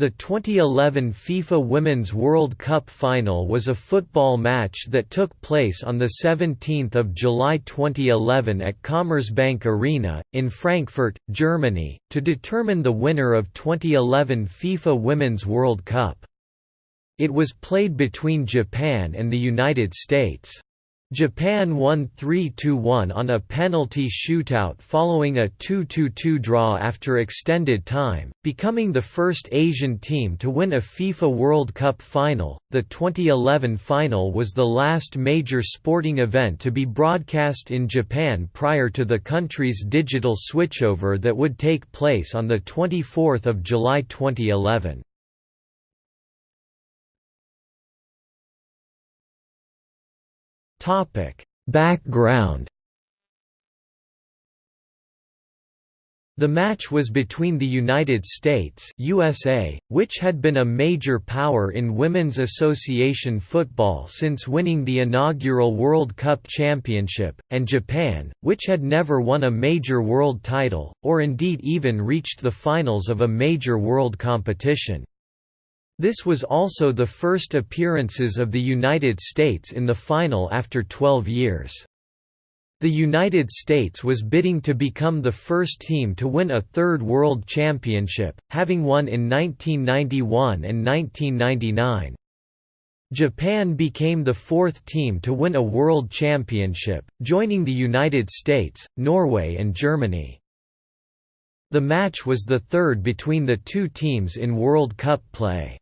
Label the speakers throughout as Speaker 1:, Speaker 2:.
Speaker 1: The 2011 FIFA Women's World Cup final was a football match that took place on 17 July 2011 at Commerzbank Arena, in Frankfurt, Germany, to determine the winner of 2011 FIFA Women's World Cup. It was played between Japan and the United States. Japan won 3–1 on a penalty shootout following a 2–2 draw after extended time, becoming the first Asian team to win a FIFA World Cup final. The 2011 final was the last major sporting event to be broadcast in Japan prior to the country's digital switchover that would take place on the 24th of July 2011. Topic: Background. The match was between the United States USA, which had been a major power in women's association football since winning the inaugural World Cup championship, and Japan, which had never won a major world title, or indeed even reached the finals of a major world competition. This was also the first appearances of the United States in the final after 12 years. The United States was bidding to become the first team to win a third World Championship, having won in 1991 and 1999. Japan became the fourth team to win a World Championship, joining the United States, Norway and Germany. The match was the third between the two teams in World Cup play.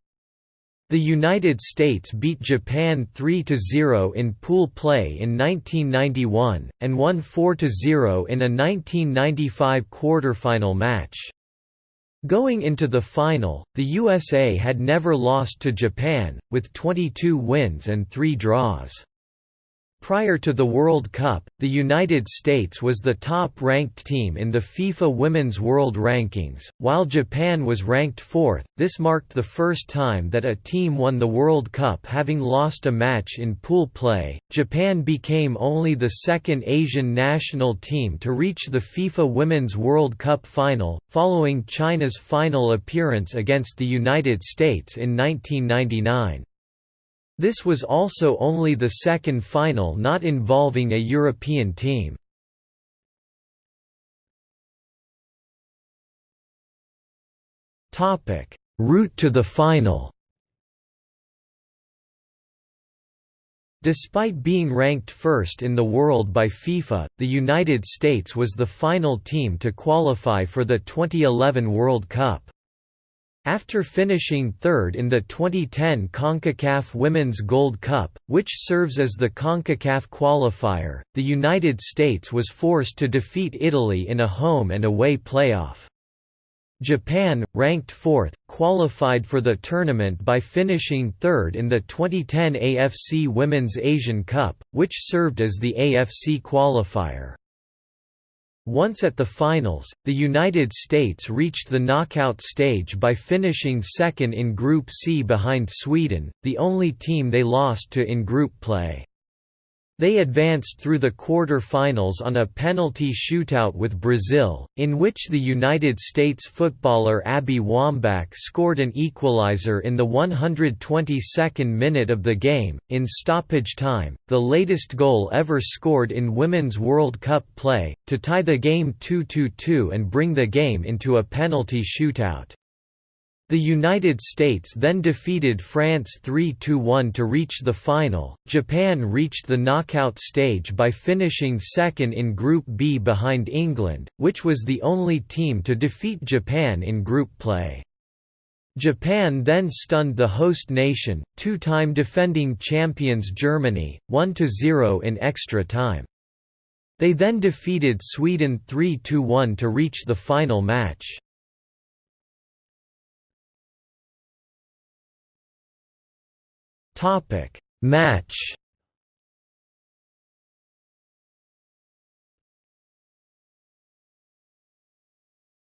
Speaker 1: The United States beat Japan 3–0 in pool play in 1991, and won 4–0 in a 1995 quarterfinal match. Going into the final, the USA had never lost to Japan, with 22 wins and 3 draws. Prior to the World Cup, the United States was the top-ranked team in the FIFA Women's World Rankings, while Japan was ranked fourth. This marked the first time that a team won the World Cup having lost a match in pool play. Japan became only the second Asian national team to reach the FIFA Women's World Cup final, following China's final appearance against the United States in 1999. This was also only the second final not involving a European team. Route to the final Despite being ranked first in the world by FIFA, the United States was the final team to qualify for the 2011 World Cup. After finishing third in the 2010 CONCACAF Women's Gold Cup, which serves as the CONCACAF qualifier, the United States was forced to defeat Italy in a home and away playoff. Japan, ranked fourth, qualified for the tournament by finishing third in the 2010 AFC Women's Asian Cup, which served as the AFC qualifier. Once at the finals, the United States reached the knockout stage by finishing second in Group C behind Sweden, the only team they lost to in group play. They advanced through the quarter-finals on a penalty shootout with Brazil, in which the United States footballer Abby Wambach scored an equalizer in the 122nd minute of the game, in stoppage time, the latest goal ever scored in Women's World Cup play, to tie the game 2–2 and bring the game into a penalty shootout. The United States then defeated France 3–1 to reach the final. Japan reached the knockout stage by finishing second in Group B behind England, which was the only team to defeat Japan in group play. Japan then stunned the host nation, two-time defending champions Germany, 1–0 in extra time. They then defeated Sweden 3–1 to reach the final match. Topic. Match.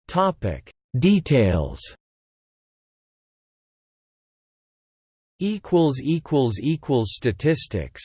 Speaker 1: Topic. Details. Equals equals equals statistics